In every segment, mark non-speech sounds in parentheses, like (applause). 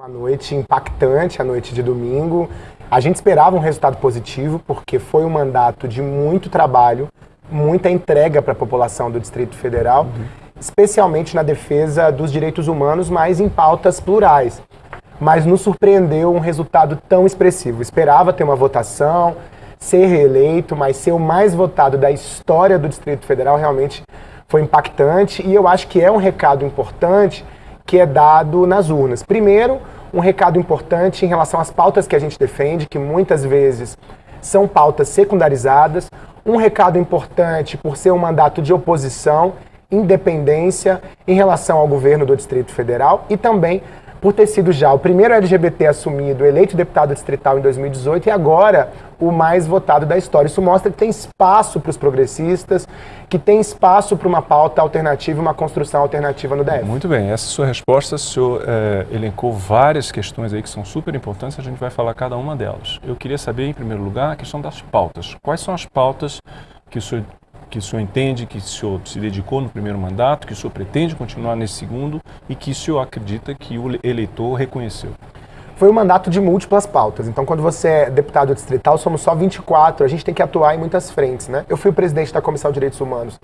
Uma noite impactante, a noite de domingo. A gente esperava um resultado positivo, porque foi um mandato de muito trabalho, muita entrega para a população do Distrito Federal, uhum. especialmente na defesa dos direitos humanos, mas em pautas plurais. Mas nos surpreendeu um resultado tão expressivo. Esperava ter uma votação, ser reeleito, mas ser o mais votado da história do Distrito Federal realmente foi impactante e eu acho que é um recado importante que é dado nas urnas. Primeiro, um recado importante em relação às pautas que a gente defende, que muitas vezes são pautas secundarizadas. Um recado importante por ser um mandato de oposição, independência em relação ao governo do Distrito Federal e também por ter sido já o primeiro LGBT assumido, eleito deputado distrital em 2018 e agora o mais votado da história. Isso mostra que tem espaço para os progressistas, que tem espaço para uma pauta alternativa, uma construção alternativa no DF. Muito bem, essa sua resposta, o senhor é, elencou várias questões aí que são super importantes, a gente vai falar cada uma delas. Eu queria saber, em primeiro lugar, a questão das pautas. Quais são as pautas que o senhor que o senhor entende que o senhor se dedicou no primeiro mandato, que o senhor pretende continuar nesse segundo e que o senhor acredita que o eleitor reconheceu? Foi um mandato de múltiplas pautas. Então, quando você é deputado distrital, somos só 24, a gente tem que atuar em muitas frentes, né? Eu fui presidente da Comissão de Direitos Humanos,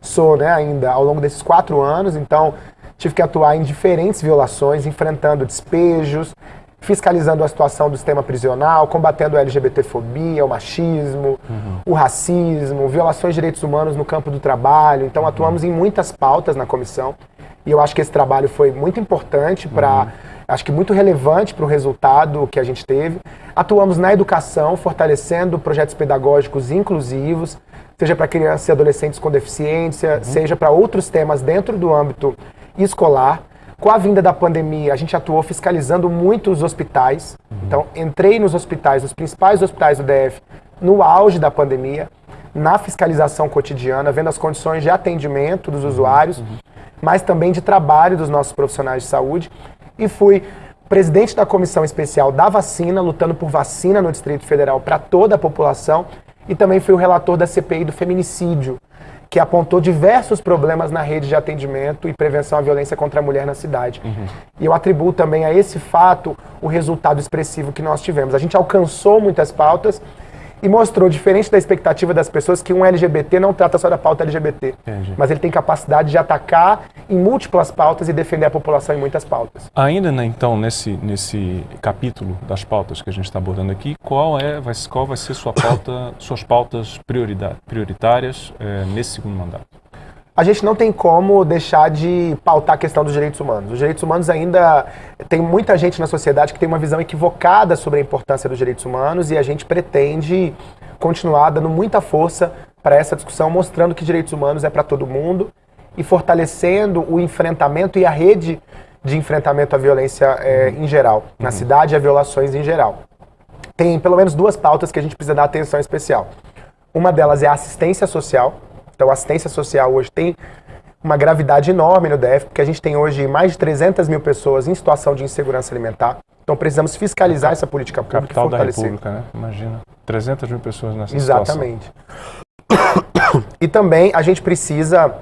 sou, né, ainda ao longo desses quatro anos, então tive que atuar em diferentes violações, enfrentando despejos, fiscalizando a situação do sistema prisional, combatendo a LGBTfobia, o machismo, uhum. o racismo, violações de direitos humanos no campo do trabalho. Então, atuamos em muitas pautas na comissão e eu acho que esse trabalho foi muito importante para. Uhum. Acho que muito relevante para o resultado que a gente teve. Atuamos na educação, fortalecendo projetos pedagógicos inclusivos, seja para crianças e adolescentes com deficiência, uhum. seja para outros temas dentro do âmbito escolar. Com a vinda da pandemia, a gente atuou fiscalizando muito os hospitais. Uhum. Então, entrei nos hospitais, nos principais hospitais do DF, no auge da pandemia, na fiscalização cotidiana, vendo as condições de atendimento dos usuários, uhum. mas também de trabalho dos nossos profissionais de saúde. E fui presidente da comissão especial da vacina, lutando por vacina no Distrito Federal para toda a população. E também fui o relator da CPI do feminicídio, que apontou diversos problemas na rede de atendimento e prevenção à violência contra a mulher na cidade. Uhum. E eu atribuo também a esse fato o resultado expressivo que nós tivemos. A gente alcançou muitas pautas e mostrou, diferente da expectativa das pessoas, que um LGBT não trata só da pauta LGBT, Entendi. mas ele tem capacidade de atacar em múltiplas pautas e defender a população em muitas pautas. Ainda, né, então, nesse, nesse capítulo das pautas que a gente está abordando aqui, qual, é, vai, qual vai ser sua pauta, suas pautas prioritárias é, nesse segundo mandato? A gente não tem como deixar de pautar a questão dos direitos humanos. Os direitos humanos ainda tem muita gente na sociedade que tem uma visão equivocada sobre a importância dos direitos humanos e a gente pretende continuar dando muita força para essa discussão, mostrando que direitos humanos é para todo mundo e fortalecendo o enfrentamento e a rede de enfrentamento à violência é, em geral, na uhum. cidade e a violações em geral. Tem pelo menos duas pautas que a gente precisa dar atenção especial. Uma delas é a assistência social, então, a assistência social hoje tem uma gravidade enorme no DF, porque a gente tem hoje mais de 300 mil pessoas em situação de insegurança alimentar. Então, precisamos fiscalizar essa política pública Capital e fortalecer. da República, né? Imagina. 300 mil pessoas nessa Exatamente. situação. Exatamente. (coughs) E também a gente precisa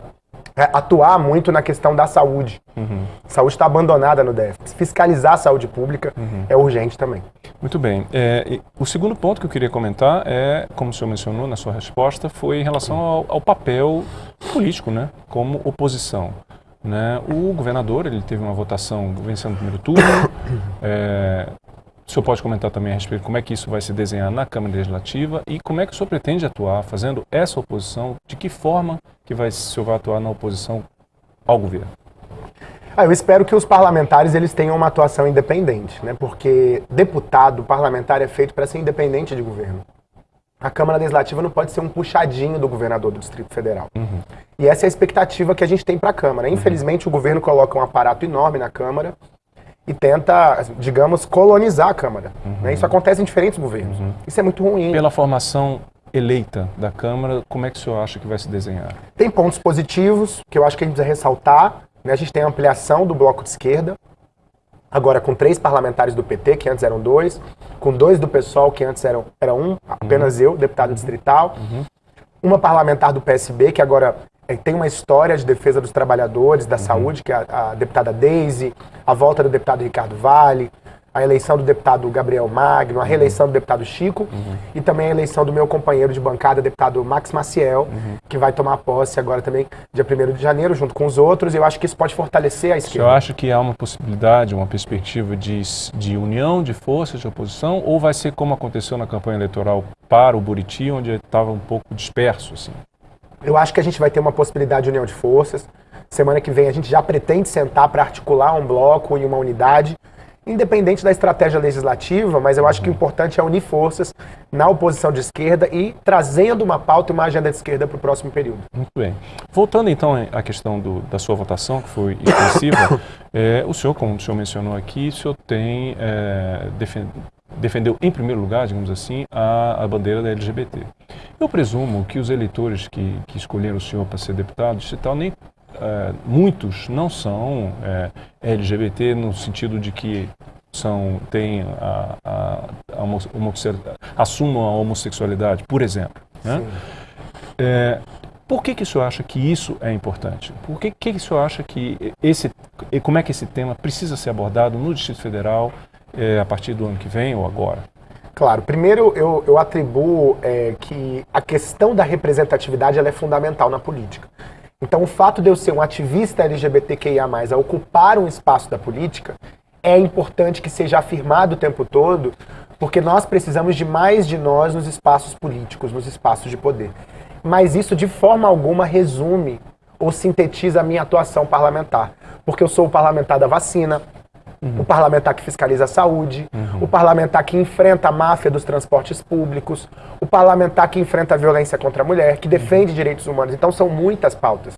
atuar muito na questão da saúde. Uhum. Saúde está abandonada no DF. Fiscalizar a saúde pública uhum. é urgente também. Muito bem. É, o segundo ponto que eu queria comentar é, como o senhor mencionou na sua resposta, foi em relação ao, ao papel político, né, como oposição. Né? O governador ele teve uma votação vencendo o primeiro turno. (coughs) é, o senhor pode comentar também a respeito de como é que isso vai se desenhar na Câmara Legislativa e como é que o senhor pretende atuar fazendo essa oposição, de que forma que vai, o senhor vai atuar na oposição ao governo? Ah, eu espero que os parlamentares eles tenham uma atuação independente, né? porque deputado, parlamentar é feito para ser independente de governo. A Câmara Legislativa não pode ser um puxadinho do governador do Distrito Federal. Uhum. E essa é a expectativa que a gente tem para a Câmara. Infelizmente, uhum. o governo coloca um aparato enorme na Câmara e tenta, digamos, colonizar a Câmara. Uhum. Né? Isso acontece em diferentes governos. Uhum. Isso é muito ruim. Pela formação eleita da Câmara, como é que o senhor acha que vai se desenhar? Tem pontos positivos que eu acho que a gente precisa ressaltar. Né? A gente tem a ampliação do bloco de esquerda, agora com três parlamentares do PT, que antes eram dois, com dois do PSOL, que antes eram, era um, apenas uhum. eu, deputado distrital, uhum. uma parlamentar do PSB, que agora tem uma história de defesa dos trabalhadores, da uhum. saúde, que é a, a deputada Daisy, a volta do deputado Ricardo Vale, a eleição do deputado Gabriel Magno, a reeleição do deputado Chico uhum. e também a eleição do meu companheiro de bancada, deputado Max Maciel, uhum. que vai tomar posse agora também dia 1 de janeiro, junto com os outros. Eu acho que isso pode fortalecer a esquerda. Eu acho que há uma possibilidade, uma perspectiva de, de união de forças de oposição ou vai ser como aconteceu na campanha eleitoral para o Buriti, onde estava um pouco disperso? Assim? Eu acho que a gente vai ter uma possibilidade de união de forças. Semana que vem a gente já pretende sentar para articular um bloco e uma unidade independente da estratégia legislativa, mas eu acho que o importante é unir forças na oposição de esquerda e trazendo uma pauta e uma agenda de esquerda para o próximo período. Muito bem. Voltando então à questão do, da sua votação, que foi extensiva, é, (coughs) o senhor, como o senhor mencionou aqui, o senhor tem é, defendeu em primeiro lugar, digamos assim, a, a bandeira da LGBT. Eu presumo que os eleitores que, que escolheram o senhor para ser deputado, se tal, nem é, muitos não são é, LGBT no sentido de que são têm a, a, a assumam a homossexualidade, por exemplo. Né? É, por que, que o senhor acha que isso é importante? Por que, que o senhor acha que esse, como é que esse tema precisa ser abordado no Distrito Federal é, a partir do ano que vem ou agora? Claro, primeiro eu, eu atribuo é, que a questão da representatividade ela é fundamental na política. Então, o fato de eu ser um ativista LGBTQIA, a ocupar um espaço da política, é importante que seja afirmado o tempo todo, porque nós precisamos de mais de nós nos espaços políticos, nos espaços de poder. Mas isso, de forma alguma, resume ou sintetiza a minha atuação parlamentar. Porque eu sou o parlamentar da vacina, Uhum. O parlamentar que fiscaliza a saúde, uhum. o parlamentar que enfrenta a máfia dos transportes públicos, o parlamentar que enfrenta a violência contra a mulher, que defende direitos humanos. Então são muitas pautas.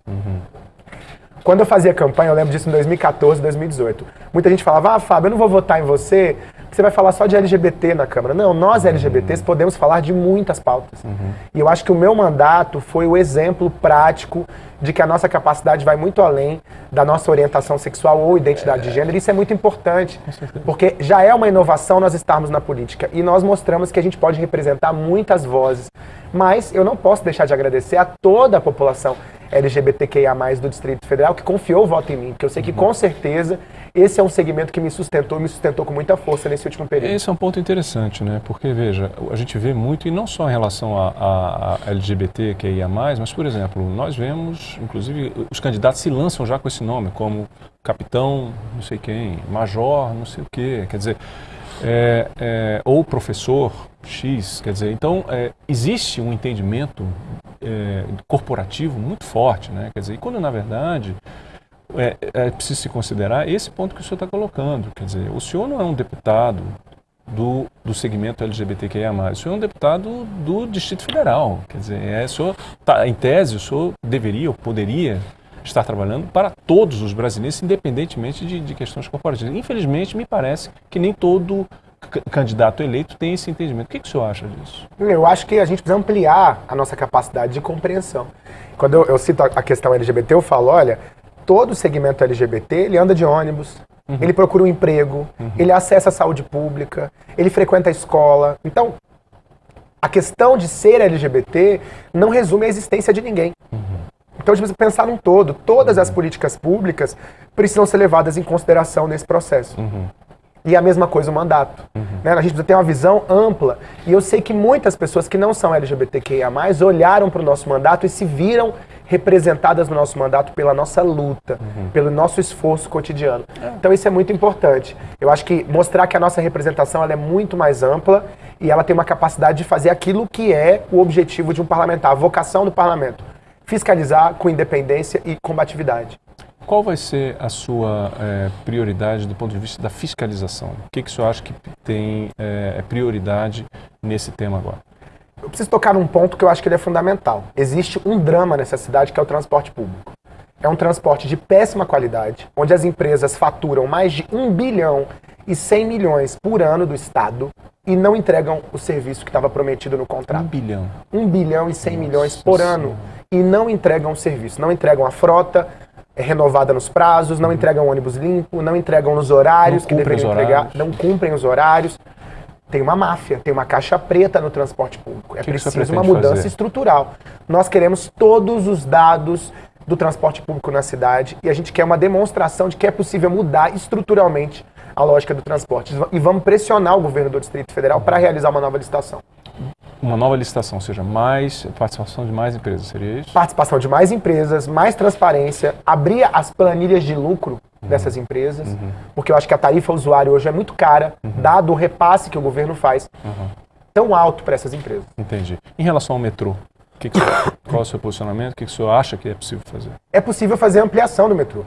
Quando eu fazia campanha, eu lembro disso em 2014, 2018. Muita gente falava, ah, Fábio, eu não vou votar em você, porque você vai falar só de LGBT na Câmara. Não, nós LGBTs podemos falar de muitas pautas. Uhum. E eu acho que o meu mandato foi o exemplo prático de que a nossa capacidade vai muito além da nossa orientação sexual ou identidade é. de gênero. Isso é muito importante, porque já é uma inovação nós estarmos na política e nós mostramos que a gente pode representar muitas vozes. Mas eu não posso deixar de agradecer a toda a população LGBTQIA+, do Distrito Federal, que confiou o voto em mim, porque eu sei que com certeza esse é um segmento que me sustentou, me sustentou com muita força nesse último período. Esse é um ponto interessante, né? Porque, veja, a gente vê muito, e não só em relação a, a, a LGBTQIA+, mas, por exemplo, nós vemos, inclusive, os candidatos se lançam já com esse nome, como capitão, não sei quem, major, não sei o quê, quer dizer... É, é, ou professor X, quer dizer, então é, existe um entendimento é, corporativo muito forte, né? Quer dizer, quando na verdade é, é preciso se considerar esse ponto que o senhor está colocando, quer dizer, o senhor não é um deputado do, do segmento LGBTQIA+, o senhor é um deputado do Distrito Federal, quer dizer, é, senhor, tá, em tese, o senhor deveria ou poderia estar trabalhando para todos os brasileiros, independentemente de, de questões corporativas. Infelizmente, me parece que nem todo candidato eleito tem esse entendimento. O que, que o senhor acha disso? Eu acho que a gente precisa ampliar a nossa capacidade de compreensão. Quando eu, eu cito a questão LGBT, eu falo, olha, todo segmento LGBT, ele anda de ônibus, uhum. ele procura um emprego, uhum. ele acessa a saúde pública, ele frequenta a escola. Então, a questão de ser LGBT não resume a existência de ninguém. Uhum. Então a gente precisa pensar num todo. Todas as uhum. políticas públicas precisam ser levadas em consideração nesse processo. Uhum. E a mesma coisa o mandato. Uhum. Né? A gente precisa ter uma visão ampla. E eu sei que muitas pessoas que não são LGBTQIA, olharam para o nosso mandato e se viram representadas no nosso mandato pela nossa luta, uhum. pelo nosso esforço cotidiano. É. Então isso é muito importante. Eu acho que mostrar que a nossa representação ela é muito mais ampla e ela tem uma capacidade de fazer aquilo que é o objetivo de um parlamentar, a vocação do parlamento. Fiscalizar com independência e combatividade. Qual vai ser a sua é, prioridade do ponto de vista da fiscalização? O que, que o senhor acha que tem é, prioridade nesse tema agora? Eu preciso tocar num ponto que eu acho que ele é fundamental. Existe um drama nessa cidade que é o transporte público. É um transporte de péssima qualidade, onde as empresas faturam mais de 1 bilhão e 100 milhões por ano do Estado e não entregam o serviço que estava prometido no contrato. 1 bilhão. 1 bilhão e 100 Nossa milhões por ano e não entregam o serviço. Não entregam a frota, é renovada nos prazos, não uhum. entregam ônibus limpo, não entregam nos horários que deveriam entregar, não cumprem os horários. Tem uma máfia, tem uma caixa preta no transporte público. É que preciso uma mudança fazer? estrutural. Nós queremos todos os dados do transporte público na cidade e a gente quer uma demonstração de que é possível mudar estruturalmente a lógica do transporte. E vamos pressionar o governo do Distrito Federal para realizar uma nova licitação. Uma nova licitação, ou seja, mais participação de mais empresas, seria isso? Participação de mais empresas, mais transparência, abrir as planilhas de lucro. Dessas empresas, uhum. porque eu acho que a tarifa usuário hoje é muito cara, uhum. dado o repasse que o governo faz, uhum. tão alto para essas empresas. Entendi. Em relação ao metrô, que que (coughs) qual é o seu posicionamento? O que, que o senhor acha que é possível fazer? É possível fazer ampliação do metrô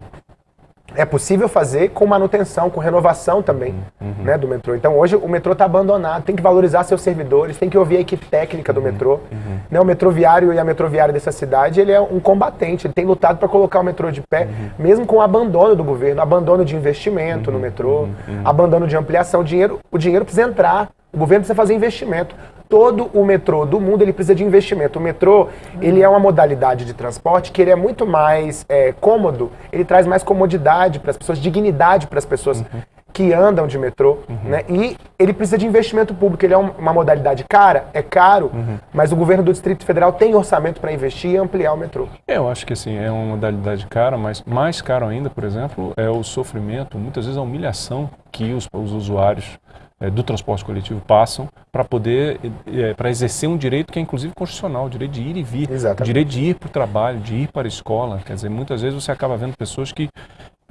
é possível fazer com manutenção, com renovação também uhum. né, do metrô. Então hoje o metrô está abandonado, tem que valorizar seus servidores, tem que ouvir a equipe técnica do uhum. metrô. Uhum. Né, o metroviário e a metroviária dessa cidade, ele é um combatente, ele tem lutado para colocar o metrô de pé, uhum. mesmo com o abandono do governo, abandono de investimento no uhum. metrô, uhum. abandono de ampliação. O dinheiro, o dinheiro precisa entrar, o governo precisa fazer investimento todo o metrô do mundo ele precisa de investimento. O metrô ele é uma modalidade de transporte que ele é muito mais é, cômodo, ele traz mais comodidade para as pessoas, dignidade para as pessoas uhum. que andam de metrô, uhum. né? E ele precisa de investimento público. Ele é uma modalidade cara, é caro, uhum. mas o governo do Distrito Federal tem orçamento para investir e ampliar o metrô. Eu acho que assim é uma modalidade cara, mas mais caro ainda, por exemplo, é o sofrimento, muitas vezes a humilhação que os, os usuários é, do transporte coletivo passam para poder, é, para exercer um direito que é inclusive constitucional, o direito de ir e vir, Exatamente. o direito de ir para o trabalho, de ir para a escola. Quer dizer, muitas vezes você acaba vendo pessoas que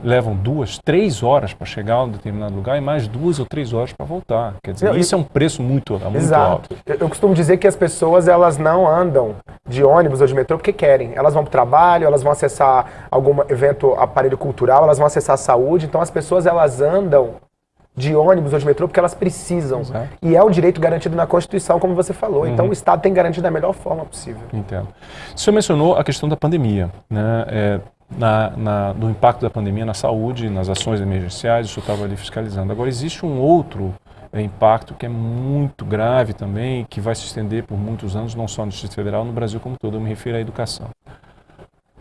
levam duas, três horas para chegar a um determinado lugar e mais duas ou três horas para voltar. Quer dizer, não, isso é um preço muito, muito Exato. alto. Eu, eu costumo dizer que as pessoas elas não andam de ônibus ou de metrô porque querem. Elas vão para o trabalho, elas vão acessar algum evento, aparelho cultural, elas vão acessar a saúde. Então as pessoas elas andam de ônibus ou de metrô porque elas precisam. Exato. E é um direito garantido na Constituição, como você falou. Uhum. Então o Estado tem garantido da melhor forma possível. Entendo. O senhor mencionou a questão da pandemia, né? É, na, na, do impacto da pandemia na saúde, nas ações emergenciais, o senhor estava ali fiscalizando. Agora, existe um outro é, impacto que é muito grave também, que vai se estender por muitos anos, não só no Distrito Federal, no Brasil como todo. Eu me refiro à educação.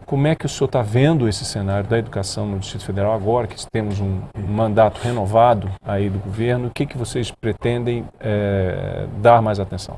Como é que o senhor está vendo esse cenário da educação no Distrito Federal agora que temos um, mandato renovado aí do governo? O que, que vocês pretendem é, dar mais atenção?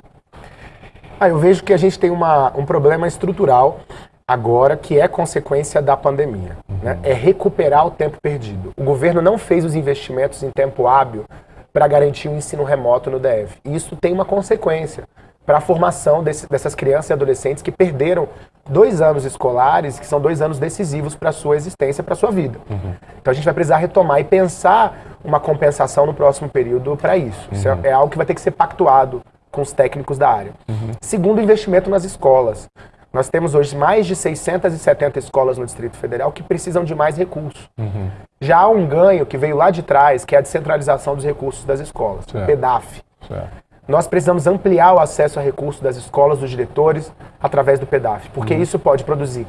Ah, eu vejo que a gente tem uma, um problema estrutural agora que é consequência da pandemia. Uhum. Né? É recuperar o tempo perdido. O governo não fez os investimentos em tempo hábil para garantir o ensino remoto no DF. E isso tem uma consequência para a formação desse, dessas crianças e adolescentes que perderam dois anos escolares, que são dois anos decisivos para a sua existência, para a sua vida. Uhum. Então a gente vai precisar retomar e pensar uma compensação no próximo período para isso. Uhum. Isso é, é, algo que vai ter que ser pactuado com os técnicos da área. Uhum. Segundo, investimento nas escolas. Nós temos hoje mais de 670 escolas no Distrito Federal que precisam de mais recursos. Uhum. Já há um ganho que veio lá de trás, que é a descentralização dos recursos das escolas, certo. o PEDAF. Certo. Nós precisamos ampliar o acesso a recursos das escolas, dos diretores, através do PEDAF, porque uhum. isso pode produzir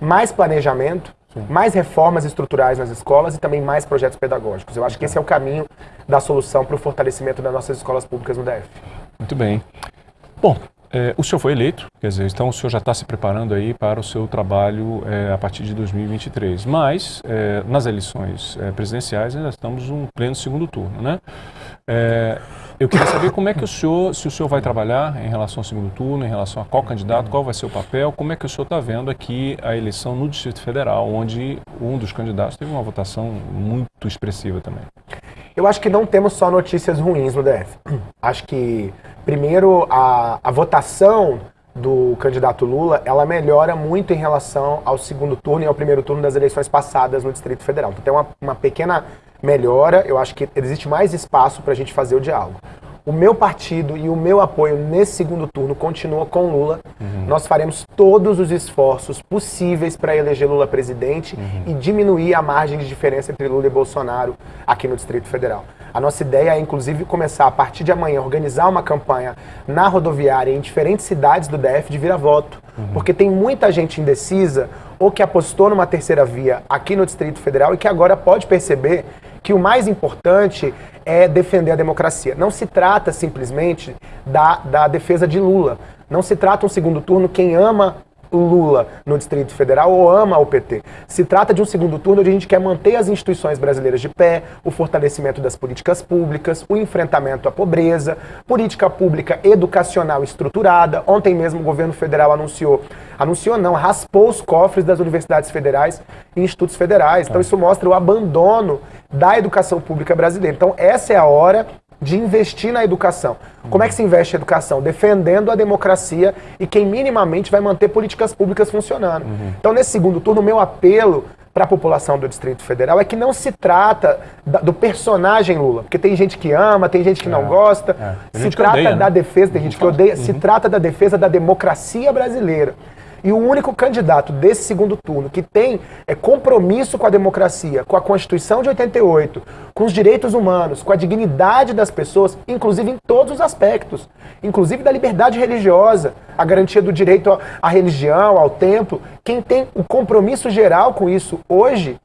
mais planejamento, Sim. mais reformas estruturais nas escolas e também mais projetos pedagógicos. Eu acho que esse é o caminho da solução para o fortalecimento das nossas escolas públicas no DF. Muito bem. Bom, é, o senhor foi eleito, quer dizer, então o senhor já está se preparando aí para o seu trabalho é, a partir de 2023. Mas, é, nas eleições é, presidenciais, ainda estamos um pleno segundo turno, né? É, eu queria saber como é que o senhor, se o senhor vai trabalhar em relação ao segundo turno, em relação a qual candidato, qual vai ser o papel, como é que o senhor está vendo aqui a eleição no Distrito Federal, onde um dos candidatos teve uma votação muito expressiva também. Eu acho que não temos só notícias ruins no DF. (clears throat) Acho que, primeiro, a, a votação do candidato Lula, ela melhora muito em relação ao segundo turno e ao primeiro turno das eleições passadas no Distrito Federal. Então tem uma, uma pequena melhora, eu acho que existe mais espaço para a gente fazer o diálogo. O meu partido e o meu apoio nesse segundo turno continua com Lula. Uhum. Nós faremos todos os esforços possíveis para eleger Lula presidente uhum. e diminuir a margem de diferença entre Lula e Bolsonaro aqui no Distrito Federal. A nossa ideia é, inclusive, começar a partir de amanhã, organizar uma campanha na rodoviária em diferentes cidades do DF de vira-voto. Uhum. Porque tem muita gente indecisa ou que apostou numa terceira via aqui no Distrito Federal e que agora pode perceber que o mais importante é defender a democracia. Não se trata simplesmente da, da defesa de Lula. Não se trata um segundo turno quem ama Lula no Distrito Federal ou ama o PT. Se trata de um segundo turno onde a gente quer manter as instituições brasileiras de pé, o fortalecimento das políticas públicas, o enfrentamento à pobreza, política pública educacional estruturada. Ontem mesmo o governo federal anunciou, anunciou não, raspou os cofres das universidades federais e institutos federais. Então isso mostra o abandono da educação pública brasileira. Então essa é a hora de investir na educação. Como é que se investe na educação? Defendendo a democracia e quem minimamente vai manter políticas públicas funcionando. Uhum. Então, nesse segundo turno, o meu apelo para a população do Distrito Federal é que não se trata da, do personagem Lula, porque tem gente que ama, tem gente que é, não gosta. É. Se trata odeia, da né? defesa, tem gente que odeia, uhum. se trata da defesa da democracia brasileira. E o único candidato desse segundo turno que tem é, compromisso com a democracia, com a Constituição de 88, com os direitos humanos, com a dignidade das pessoas, inclusive em todos os aspectos, inclusive da liberdade religiosa, a garantia do direito à religião, ao templo. Quem tem o compromisso geral com isso hoje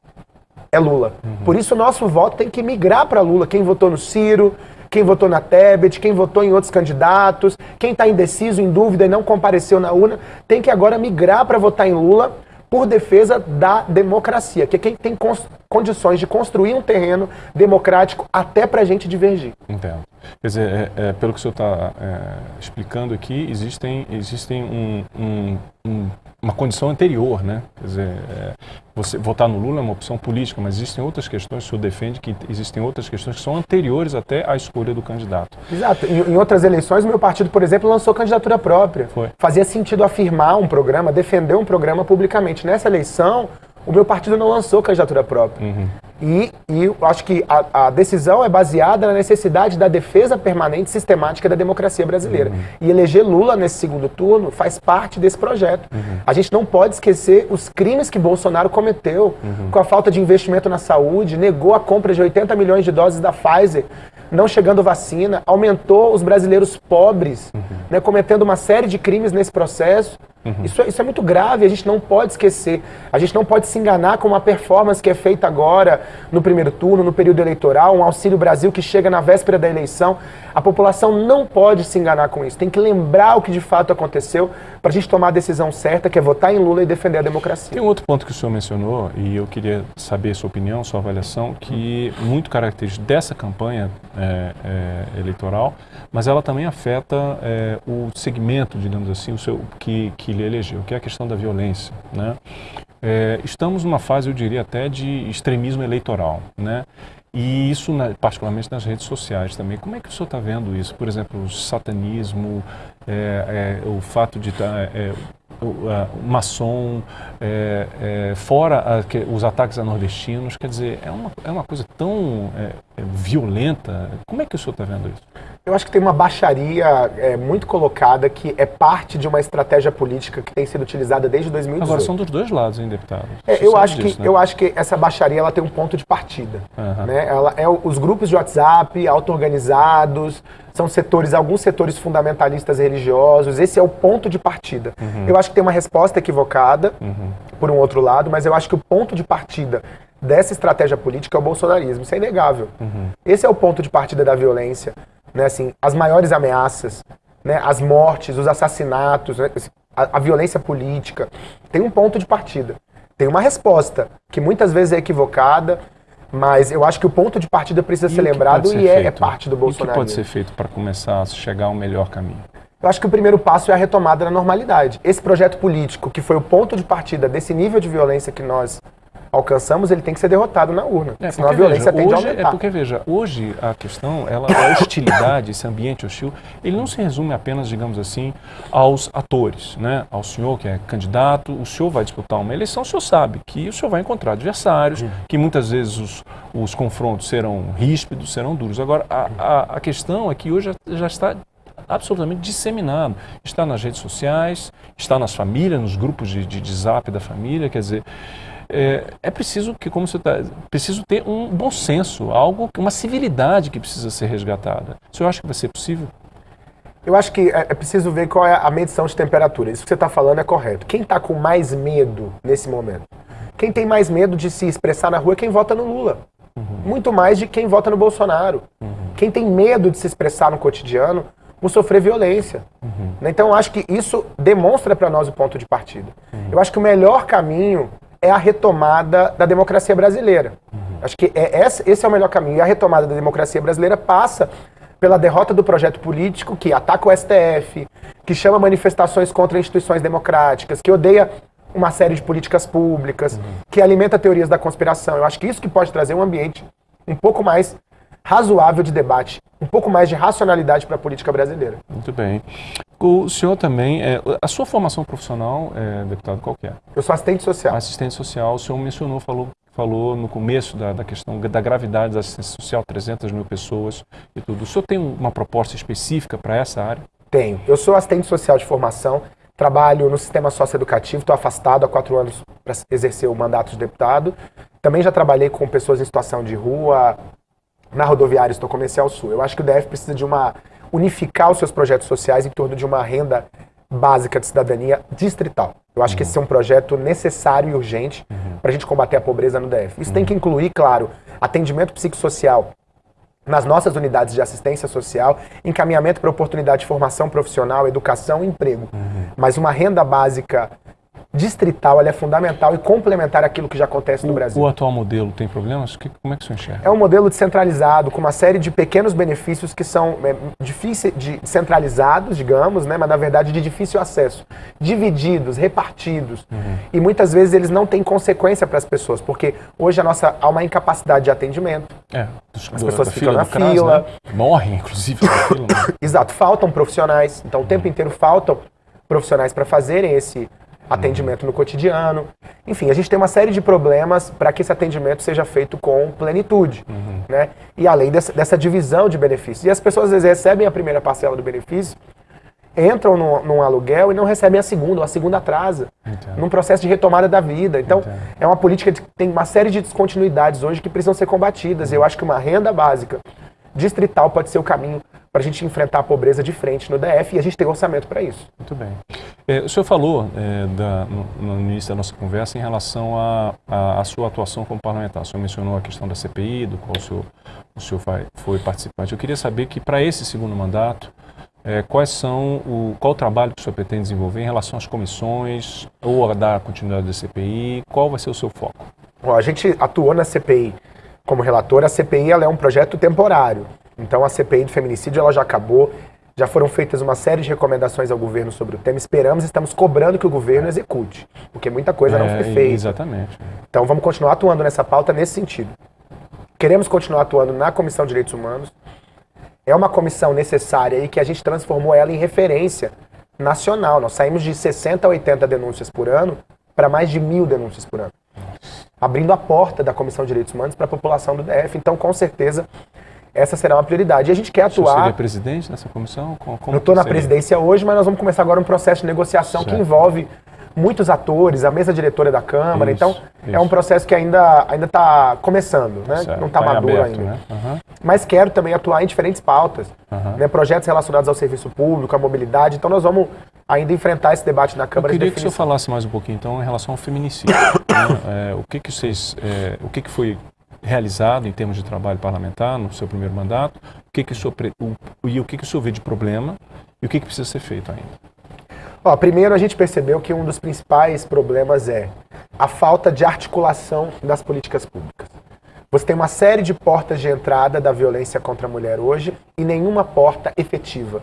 é Lula. Uhum. Por isso o nosso voto tem que migrar para Lula. Quem votou no Ciro, quem votou na Tebet, quem votou em outros candidatos, quem está indeciso, em dúvida e não compareceu na urna, tem que agora migrar para votar em Lula por defesa da democracia, que é quem tem condições de construir um terreno democrático até para a gente divergir. Entendo. Quer dizer, é, é, pelo que o senhor está é, explicando aqui, existem, existem um, um, um, uma condição anterior, né? Quer dizer, é, você votar no Lula é uma opção política, mas existem outras questões, o senhor defende que existem outras questões que são anteriores até à escolha do candidato. Exato. Em, em outras eleições, o meu partido, por exemplo, lançou candidatura própria. Foi. Fazia sentido afirmar um programa, defender um programa publicamente. Nessa eleição, o meu partido não lançou candidatura própria. Uhum. E, e acho que a, a, decisão é baseada na necessidade da defesa permanente e sistemática da democracia brasileira. Uhum. E eleger Lula nesse segundo turno faz parte desse projeto. Uhum. A gente não pode esquecer os crimes que Bolsonaro cometeu uhum. com a falta de investimento na saúde, negou a compra de 80 milhões de doses da Pfizer, não chegando vacina, aumentou os brasileiros pobres, uhum. né, cometendo uma série de crimes nesse processo. Uhum. Isso, é, isso é muito grave, a gente não pode esquecer. A gente não pode se enganar com uma performance que é feita agora, no primeiro turno, no período eleitoral, um Auxílio Brasil que chega na véspera da eleição. A população não pode se enganar com isso. Tem que lembrar o que de fato aconteceu para a gente tomar a decisão certa, que é votar em Lula e defender a democracia. Tem um outro ponto que o senhor mencionou, e eu queria saber sua opinião, sua avaliação, que muito característico dessa campanha é, é, eleitoral, mas ela também afeta é, o segmento, digamos assim, o seu, que, que lhe elegeu, que é a questão da violência. Né? É, estamos numa fase, eu diria até, de extremismo eleitoral. Né? E isso, na, particularmente nas redes sociais também. Como é que o senhor está vendo isso? Por exemplo, o satanismo, é, é, o fato de estar tá, a, o maçom, é, é, fora a, que, os ataques a nordestinos, quer dizer, é uma, é uma coisa tão é, é violenta. Como é que o senhor está vendo isso? Eu acho que tem uma baixaria é, muito colocada que é parte de uma estratégia política que tem sido utilizada desde 2018. Agora são dos dois lados, hein, deputado? eu, acho disso, que, né? eu acho que essa baixaria ela tem um ponto de partida. Uhum. Né? Ela é os grupos de WhatsApp auto-organizados, são setores, alguns setores fundamentalistas religiosos, esse é o ponto de partida. Uhum. Eu acho que tem uma resposta equivocada, uhum. por um outro lado, mas eu acho que o ponto de partida dessa estratégia política é o bolsonarismo, isso é inegável. Uhum. Esse é o ponto de partida da violência, né, assim, as maiores ameaças, né, as mortes, os assassinatos, né, a, a violência política, tem um ponto de partida. Tem uma resposta, que muitas vezes é equivocada, mas eu acho que o ponto de partida precisa e ser lembrado ser e é, é, parte do Bolsonaro. O que pode ser feito para começar a chegar a um melhor caminho? Eu acho que o primeiro passo é a retomada da normalidade. Esse projeto político, que foi o ponto de partida desse nível de violência que nós alcançamos, ele tem que ser derrotado na urna. É, senão a violência veja, tende hoje, a aumentar. É porque, veja, hoje a questão, ela, a hostilidade, esse ambiente hostil, ele não se resume apenas, digamos assim, aos atores, né? Ao senhor que é candidato, o senhor vai disputar uma eleição, o senhor sabe que o senhor vai encontrar adversários, uhum. que muitas vezes os, os confrontos serão ríspidos, serão duros. Agora, a, a, a questão é que hoje já, já está absolutamente disseminado. Está nas redes sociais, está nas famílias, nos grupos de, de, de zap da família, quer dizer, é, é preciso que, como você está, preciso ter um bom senso, algo, uma civilidade que precisa ser resgatada. O senhor acha que vai ser possível? Eu acho que é, é preciso ver qual é a medição de temperatura. Isso que você está falando é correto. Quem está com mais medo nesse momento? Quem tem mais medo de se expressar na rua é quem vota no Lula. Uhum. Muito mais de quem vota no Bolsonaro. Uhum. Quem tem medo de se expressar no cotidiano por sofrer violência. Uhum. Então, eu acho que isso demonstra para nós o ponto de partida. Eu acho que o melhor caminho é a retomada da democracia brasileira. Acho que é, esse é o melhor caminho. E a retomada da democracia brasileira passa pela derrota do projeto político que ataca o STF, que chama manifestações contra instituições democráticas, que odeia uma série de políticas públicas, que alimenta teorias da conspiração. Eu acho que isso que pode trazer um ambiente um pouco mais razoável de debate, um pouco mais de racionalidade para a política brasileira. Muito bem. O senhor também, é, a sua formação profissional, é, deputado, qual que é? Eu sou assistente social. Assistente social, o senhor mencionou, falou, falou no começo da, da questão da gravidade da assistência social, 300 mil pessoas e tudo. O senhor tem uma proposta específica para essa área? Tenho. Eu sou assistente social de formação, trabalho no sistema socioeducativo, estou afastado há quatro anos para exercer o mandato de deputado. Também já trabalhei com pessoas em situação de rua, na rodoviária estou comercial sul. Eu acho que o DF precisa de uma unificar os seus projetos sociais em torno de uma renda básica de cidadania distrital. Eu acho uhum. que esse é um projeto necessário e urgente uhum. para a gente combater a pobreza no DF. Isso uhum. tem que incluir, claro, atendimento psicossocial nas nossas unidades de assistência social, encaminhamento para oportunidade de formação profissional, educação e emprego. Mas uma renda básica distrital é fundamental e complementar aquilo que já acontece no o, Brasil. O atual modelo tem problemas? Que, como é que você enxerga? É um modelo descentralizado, com uma série de pequenos benefícios que são é, difíceis de centralizados, digamos, né, mas na verdade de difícil acesso, divididos, repartidos. Uhum. E muitas vezes eles não têm consequência para as pessoas, porque hoje a nossa há uma incapacidade de atendimento. É, dos, as pessoas ficam na CRAS, fila, né? morrem inclusive na fila. Né? (coughs) Exato, faltam profissionais. Então o tempo inteiro faltam profissionais para fazerem esse atendimento no cotidiano. Enfim, a gente tem uma série de problemas para que esse atendimento seja feito com plenitude. Uhum. Né? E além dessa, dessa, divisão de benefícios. E as pessoas às vezes recebem a primeira parcela do benefício, entram no, num aluguel e não recebem a segunda, ou a segunda atrasa. Entendo. Num processo de retomada da vida. Então, Entendo. é uma política que tem uma série de descontinuidades hoje que precisam ser combatidas. Eu acho que uma renda básica distrital pode ser o caminho para a gente enfrentar a pobreza de frente no DF e a gente tem orçamento para isso. Muito bem. É, o senhor falou é, da, no, no, início da nossa conversa em relação à sua atuação como parlamentar. O senhor mencionou a questão da CPI, do qual o senhor, o senhor vai, foi participante. Eu queria saber que para esse segundo mandato, é, quais são o, qual o trabalho que o senhor pretende desenvolver em relação às comissões ou a dar continuidade da CPI? Qual vai ser o seu foco? Bom, a gente atuou na CPI como relator. A CPI ela é um projeto temporário. Então a CPI do feminicídio ela já acabou, já foram feitas uma série de recomendações ao governo sobre o tema. Esperamos e estamos cobrando que o governo execute, porque muita coisa é, não foi feita. Exatamente. Então vamos continuar atuando nessa pauta nesse sentido. Queremos continuar atuando na Comissão de Direitos Humanos. É uma comissão necessária e que a gente transformou ela em referência nacional. Nós saímos de 60 a 80 denúncias por ano para mais de mil denúncias por ano. Abrindo a porta da Comissão de Direitos Humanos para a população do DF. Então, com certeza, essa será uma prioridade. E a gente quer atuar. Você seria presidente dessa comissão? Como eu estou na seria? presidência hoje, mas nós vamos começar agora um processo de negociação certo. que envolve muitos atores, a mesa diretora da Câmara. Isso, então, isso. é um processo que ainda ainda está começando, né? Certo. Não está tá maduro aberto, ainda. Né? Uhum. Mas quero também atuar em diferentes pautas, uhum. né? projetos relacionados ao serviço público, à mobilidade. Então, nós vamos ainda enfrentar esse debate na Câmara. Eu queria que o senhor falasse mais um pouquinho, então, em relação ao feminicídio. né? (coughs) é, o que que vocês, é, o que que foi realizado em termos de trabalho parlamentar no seu primeiro mandato, o que que o senhor, o, e o que, que o senhor vê de problema e o que, que precisa ser feito ainda? Ó, primeiro a gente percebeu que um dos principais problemas é a falta de articulação das políticas públicas. Você tem uma série de portas de entrada da violência contra a mulher hoje e nenhuma porta efetiva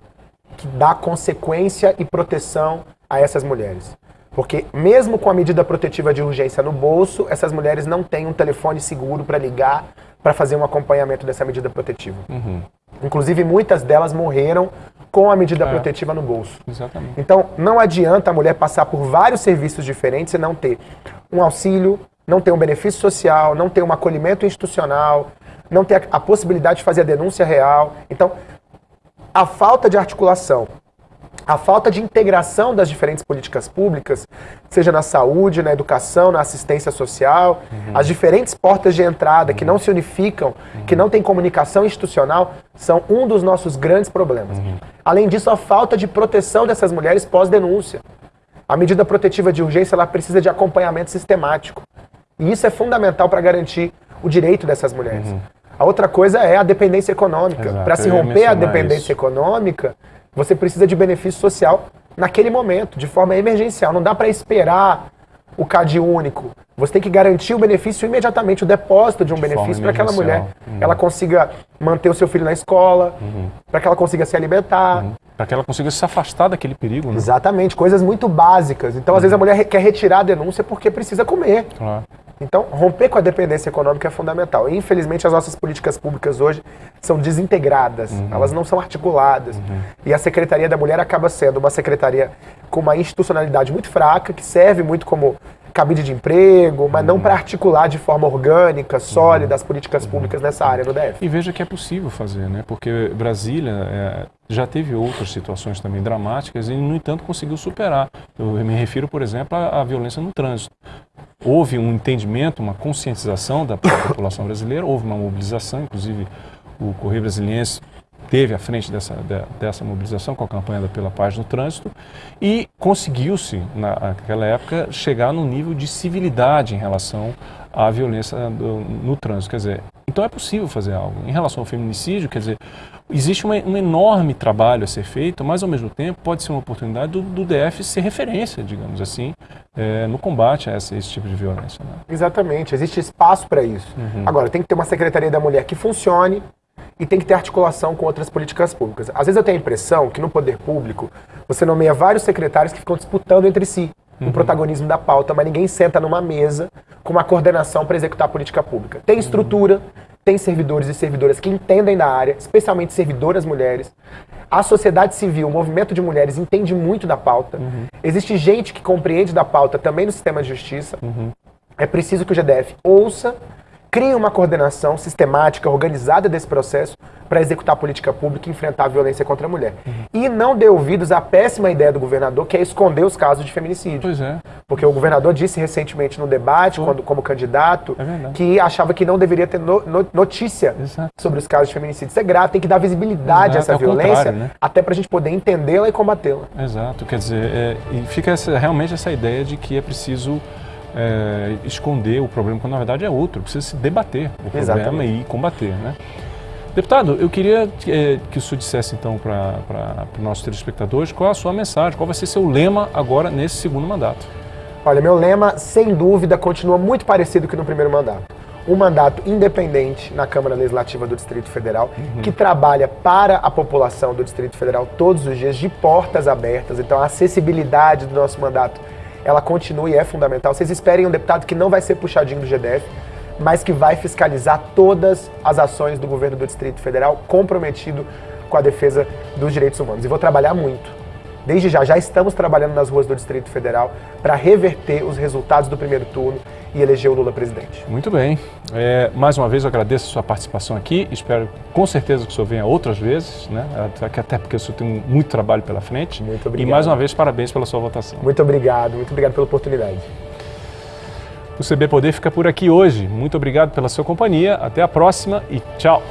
que dá consequência e proteção a essas mulheres. Porque mesmo com a medida protetiva de urgência no bolso, essas mulheres não têm um telefone seguro para ligar para fazer um acompanhamento dessa medida protetiva. Uhum. Inclusive, muitas delas morreram com a medida é. protetiva no bolso. Exatamente. Então, não adianta a mulher passar por vários serviços diferentes e não ter um auxílio, não ter um benefício social, não ter um acolhimento institucional, não ter a, a possibilidade de fazer a denúncia real. Então, a falta de articulação a falta de integração das diferentes políticas públicas, seja na saúde, na educação, na assistência social, uhum. as diferentes portas de entrada uhum. que não se unificam, uhum. que não têm comunicação institucional, são um dos nossos grandes problemas. Uhum. Além disso, a falta de proteção dessas mulheres pós-denúncia. A medida protetiva de urgência ela precisa de acompanhamento sistemático. E isso é fundamental para garantir o direito dessas mulheres. Uhum. A outra coisa é a dependência econômica. Para se romper a dependência isso. econômica, Você precisa de benefício social naquele momento, de forma emergencial. Não dá para esperar o CAD único. Você tem que garantir o benefício imediatamente, o depósito de um de benefício para aquela mulher, uhum. ela consiga manter o seu filho na escola, uhum. para que ela consiga se alimentar. Uhum. Para que ela consiga se afastar daquele perigo, né? Exatamente, coisas muito básicas. Então, às vezes, a mulher quer retirar a denúncia porque precisa comer. Claro. Então, romper com a dependência econômica é fundamental. E, infelizmente, as nossas políticas públicas hoje são desintegradas, uhum. elas não são articuladas. Uhum. E a Secretaria da Mulher acaba sendo uma secretaria com uma institucionalidade muito fraca, que serve muito como cabide de emprego, mas uhum. não para articular de forma orgânica, sólida, as políticas públicas nessa área no DF. E veja que é possível fazer, né? Porque Brasília é, já teve outras situações também dramáticas e, no entanto, conseguiu superar. Eu me refiro, por exemplo, à, à violência no trânsito. Houve um entendimento, uma conscientização da população brasileira, houve uma mobilização, inclusive o Correio Brasiliense teve à frente dessa, dessa mobilização com a campanha da Pela Paz no Trânsito e conseguiu-se, naquela época, chegar no nível de civilidade em relação à violência do, no trânsito. Quer dizer, então é possível fazer algo. Em relação ao feminicídio, quer dizer, existe uma, um enorme trabalho a ser feito, mas ao mesmo tempo pode ser uma oportunidade do, do DF ser referência, digamos assim, é, no combate a esse, esse, tipo de violência. Né? Exatamente, existe espaço para isso. Uhum. Agora, tem que ter uma Secretaria da Mulher que funcione, e tem que ter articulação com outras políticas públicas. Às vezes eu tenho a impressão que no poder público você nomeia vários secretários que ficam disputando entre si uhum. o protagonismo da pauta, mas ninguém senta numa mesa com uma coordenação para executar a política pública. Tem estrutura, tem servidores e servidoras que entendem da área, especialmente servidoras mulheres. A sociedade civil, o movimento de mulheres entende muito da pauta. Uhum. Existe gente que compreende da pauta também no sistema de justiça. Uhum. É preciso que o GDF ouça crie uma coordenação sistemática, organizada desse processo para executar a política pública e enfrentar a violência contra a mulher. Uhum. E não dê ouvidos à péssima ideia do governador, que é esconder os casos de feminicídio. Pois é. Porque o governador disse recentemente no debate, quando, como candidato, é que achava que não deveria ter no, no, notícia Exato. sobre os casos de feminicídio. Isso é grave, tem que dar visibilidade Exato. a essa é violência, né? até para a gente poder entendê-la e combatê-la. Exato, quer dizer, é, e fica essa, realmente essa ideia de que é preciso é, esconder o problema, quando na verdade é outro. Precisa se debater o problema Exatamente. e combater. Né? Deputado, eu queria é, que o senhor dissesse então para os nossos telespectadores qual a sua mensagem, qual vai ser seu lema agora nesse segundo mandato. Olha, meu lema, sem dúvida, continua muito parecido que no primeiro mandato. Um mandato independente na Câmara Legislativa do Distrito Federal, uhum. que trabalha para a população do Distrito Federal todos os dias, de portas abertas. Então, a acessibilidade do nosso mandato ela continua e é fundamental. Vocês esperem um deputado que não vai ser puxadinho do GDF, mas que vai fiscalizar todas as ações do governo do Distrito Federal, comprometido com a defesa dos direitos humanos. E vou trabalhar muito. Desde já, já estamos trabalhando nas ruas do Distrito Federal para reverter os resultados do primeiro turno e eleger o Lula presidente. Muito bem. É, mais uma vez eu agradeço a sua participação aqui. Espero com certeza que o senhor venha outras vezes, né? até porque o senhor tem muito trabalho pela frente. Muito obrigado. E mais uma vez, parabéns pela sua votação. Muito obrigado, muito obrigado pela oportunidade. O CB Poder fica por aqui hoje. Muito obrigado pela sua companhia. Até a próxima e tchau.